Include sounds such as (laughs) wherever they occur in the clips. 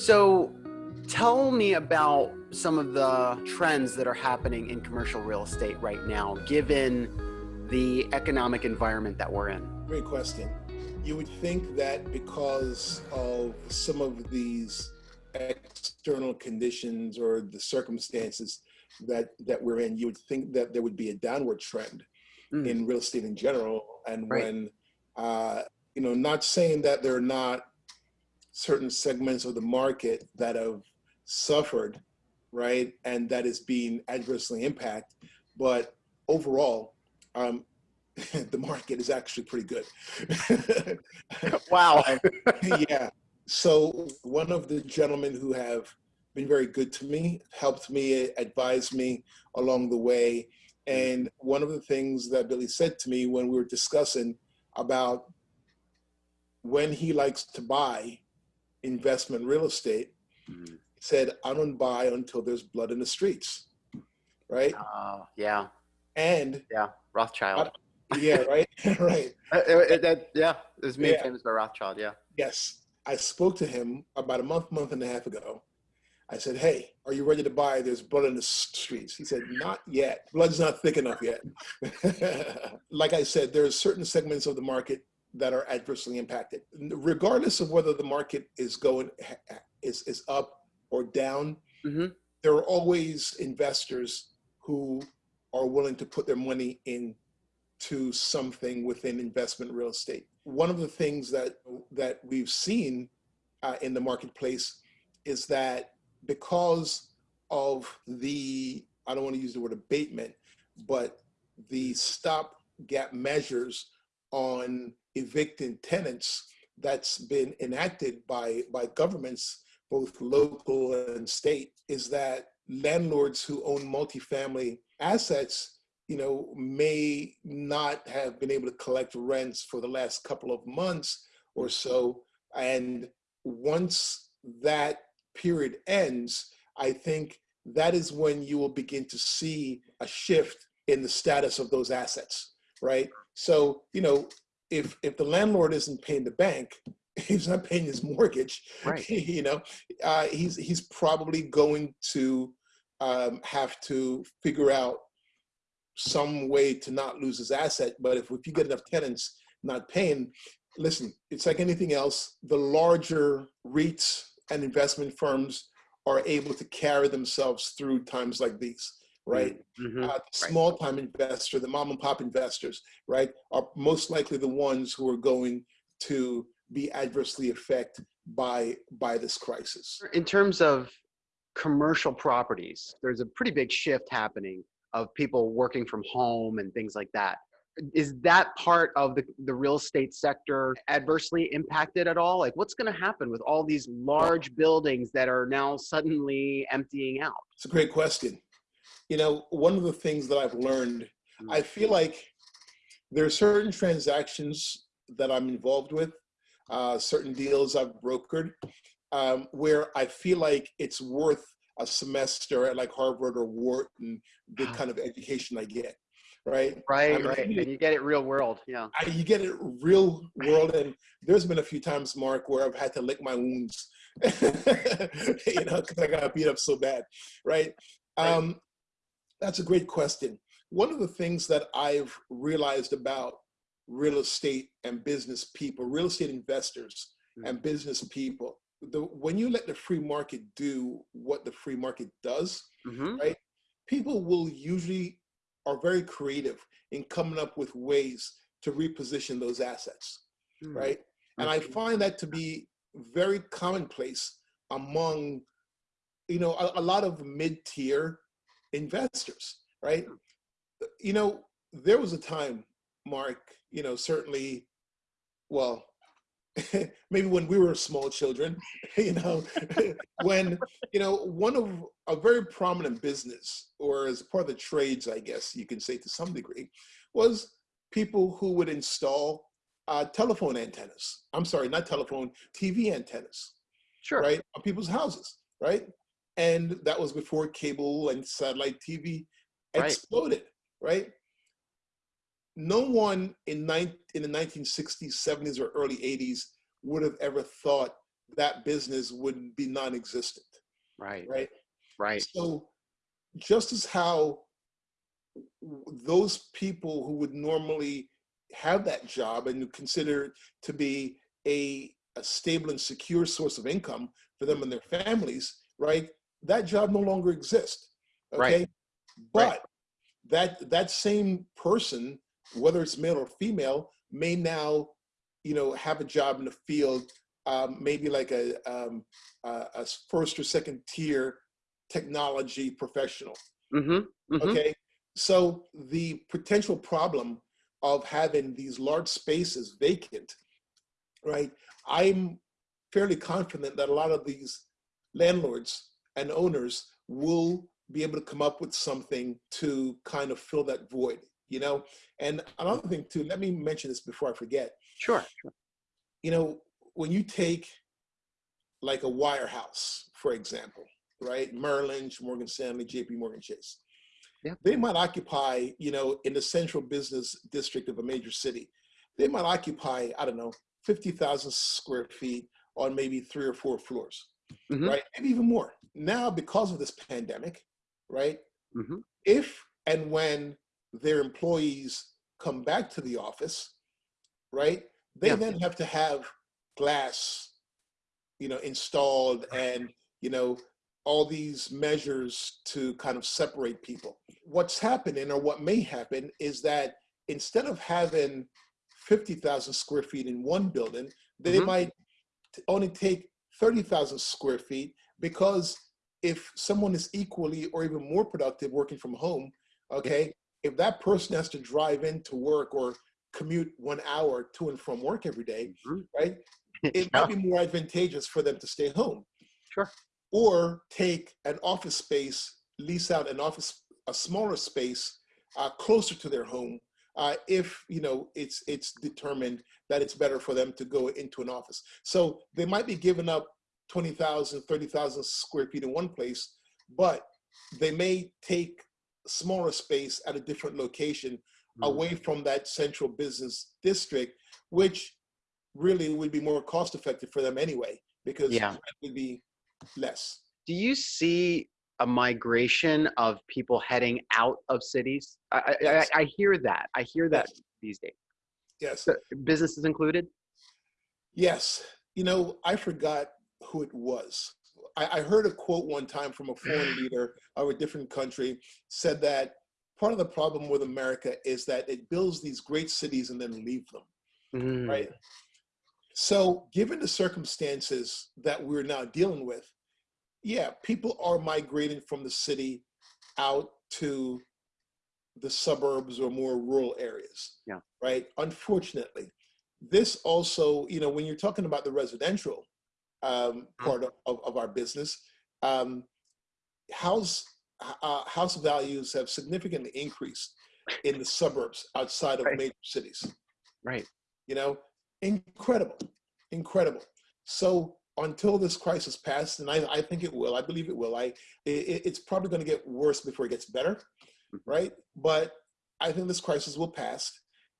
So tell me about some of the trends that are happening in commercial real estate right now, given the economic environment that we're in. Great question. You would think that because of some of these external conditions or the circumstances that, that we're in, you would think that there would be a downward trend mm. in real estate in general. And right. when, uh, you know, not saying that there are not certain segments of the market that have suffered, right, and that is being adversely impacted. But overall, um, (laughs) the market is actually pretty good. (laughs) wow. yeah. So one of the gentlemen who have been very good to me, helped me, advised me along the way. And one of the things that Billy said to me when we were discussing about when he likes to buy investment real estate, mm-hmm. said, I don't buy until there's blood in the streets. Right? Uh, yeah. And yeah, Rothschild. I, yeah, right. (laughs) (laughs) right. Uh, it, it, yeah, it was made yeah. famous by Rothschild. Yeah. Yes. I spoke to him about a month, month and a half ago. I said, Hey, are you ready to buy? There's blood in the streets. He said, Not yet. Blood's not thick enough yet. (laughs) like I said, there are certain segments of the market that are adversely impacted. Regardless of whether the market is going is, is up or down, mm-hmm. there are always investors who are willing to put their money into something within investment real estate. One of the things that that we've seen uh, in the marketplace is that because of the I don't want to use the word abatement, but the stop gap measures on evicting tenants that's been enacted by, by governments, both local and state, is that landlords who own multifamily assets you know, may not have been able to collect rents for the last couple of months or so. And once that period ends, I think that is when you will begin to see a shift in the status of those assets, right? So, you know, if if the landlord isn't paying the bank, (laughs) he's not paying his mortgage. Right. (laughs) You know, uh, he's he's probably going to um, have to figure out some way to not lose his asset. But if if you get enough tenants not paying, listen, it's like anything else. The larger REITs and investment firms are able to carry themselves through times like these right? Mm-hmm. Uh, small time investor, the mom and pop investors, right, are most likely the ones who are going to be adversely affected by by this crisis. In terms of commercial properties, there's a pretty big shift happening of people working from home and things like that. Is that part of the, the real estate sector adversely impacted at all? Like, what's going to happen with all these large buildings that are now suddenly emptying out? It's a great question you know, one of the things that I've learned, mm. I feel like there are certain transactions that I'm involved with, uh, certain deals I've brokered, um, where I feel like it's worth a semester at like Harvard or Wharton, the kind of education I get. Right. Right. I mean, right. and you get it real world. Yeah. I, you get it real world. And there's been a few times, Mark, where I've had to lick my wounds, (laughs) you know, because I got beat up so bad. Right. right. Um, that's a great question. One of the things that I've realized about real estate and business people, real estate investors mm. and business people, the, when you let the free market do what the free market does, mm-hmm. right? People will usually are very creative in coming up with ways to reposition those assets, mm. right? And I find that to be very commonplace among, you know, a, a lot of mid-tier investors, right? You know, there was a time, Mark, you know, certainly, well, (laughs) maybe when we were small children, (laughs) you know, (laughs) when, you know, one of a very prominent business or as part of the trades, I guess you can say to some degree, was people who would install uh, telephone antennas. I'm sorry, not telephone, TV antennas. Sure. Right? On people's houses, right? And that was before cable and satellite TV exploded, right? right? No one in, nine, in the 1960s, 70s, or early 80s would have ever thought that business would be non-existent, Right. right? Right. So just as how those people who would normally have that job and consider it to be a, a stable and secure source of income for them and their families, right? That job no longer exists. Okay. Right. But Right. that that same person, whether it's male or female, may now, you know, have a job in the field, um, maybe like a, um, a, a first or second tier technology professional. Mm-hmm. mm-hmm. Okay. So the potential problem of having these large spaces vacant, right? I'm fairly confident that a lot of these landlords and owners will be able to come up with something to kind of fill that void, you know? And another thing too, let me mention this before I forget. Sure. You know, when you take like a wirehouse, for example, right? Merrill Lynch, Morgan Stanley, JP Morgan Chase. Yeah. They might occupy, you know, in the central business district of a major city, they might occupy, I don't know, 50,000 square feet on maybe three or four floors, Mhm. right? Maybe even more. Now, because of this pandemic, right? Mhm. If and when their employees come back to the office, right? They Yeah. then have to have glass, you know, installed and, you know, all these measures to kind of separate people. What's happening or what may happen is that instead of having 50,000 square feet in one building, they Mhm. might only take 30,000 square feet because if someone is equally or even more productive working from home, okay, if that person has to drive into work or commute one hour to and from work every day, Mhm. right? (laughs) It Yeah. might be more advantageous for them to stay home. Sure. Or take an office space, lease out an office, a smaller space uh, closer to their home uh, if you know it's it's determined that it's better for them to go into an office. So they might be giving up 20,000, 30,000 square feet in one place, but they may take smaller space at a different location Mhm. away from that central business district, which really would be more cost effective for them anyway, because Yeah. rent would be less. Do you see a migration of people heading out of cities? I, I, Yes. I, I hear that. I hear that Yes. these days. Yes. So, businesses included? Yes. You know, I forgot who it was. I, I heard a quote one time from a foreign (sighs) leader of a different country said that part of the problem with America is that it builds these great cities and then leave them, Mm, right? So, given the circumstances that we're now dealing with, yeah, people are migrating from the city out to the suburbs or more rural areas. Yeah. Right. Unfortunately, this also, you know, when you're talking about the residential um, part of, of, our business, um, house uh, house values have significantly increased in the suburbs outside of Right. major cities Right. you know incredible incredible so until this crisis passes and I, I think it will i believe it will i it, it's probably going to get worse before it gets better Mhm. right but i think this crisis will pass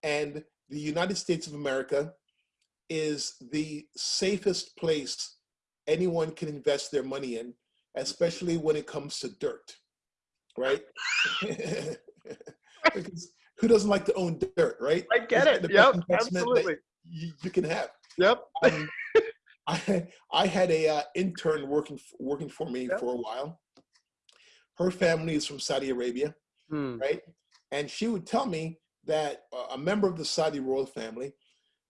and the united states of america is the safest place anyone can invest their money in especially when it comes to dirt right (laughs) because who doesn't like to own dirt right I get It's it. Yep. Absolutely. you, you can have Yep. um, (laughs) I, I had a uh, intern working working for me Yep. for a while. Her family is from Saudi Arabia, Hmm. right? And she would tell me that uh, a member of the Saudi royal family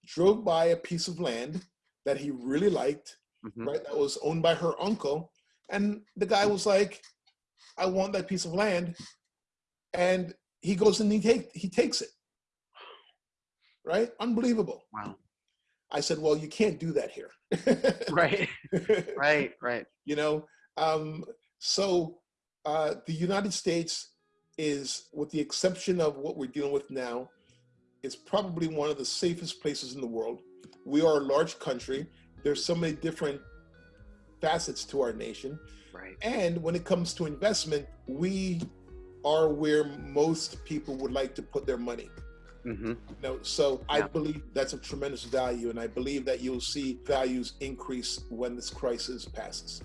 drove by a piece of land that he really liked, Mhm. right? That was owned by her uncle, and the guy was like, "I want that piece of land," and he goes and he take he takes it, right? Unbelievable. Wow. I said, "Well, you can't do that here." (laughs) Right. Right. Right. you know um, so uh, the united states is with the exception of what we're dealing with now is probably one of the safest places in the world. We are a large country. There's so many different facets to our nation. Right. and when it comes to investment we are where most people would like to put their money. Hmm You know, so I believe that's a tremendous value, and I believe that you'll see values increase when this crisis passes.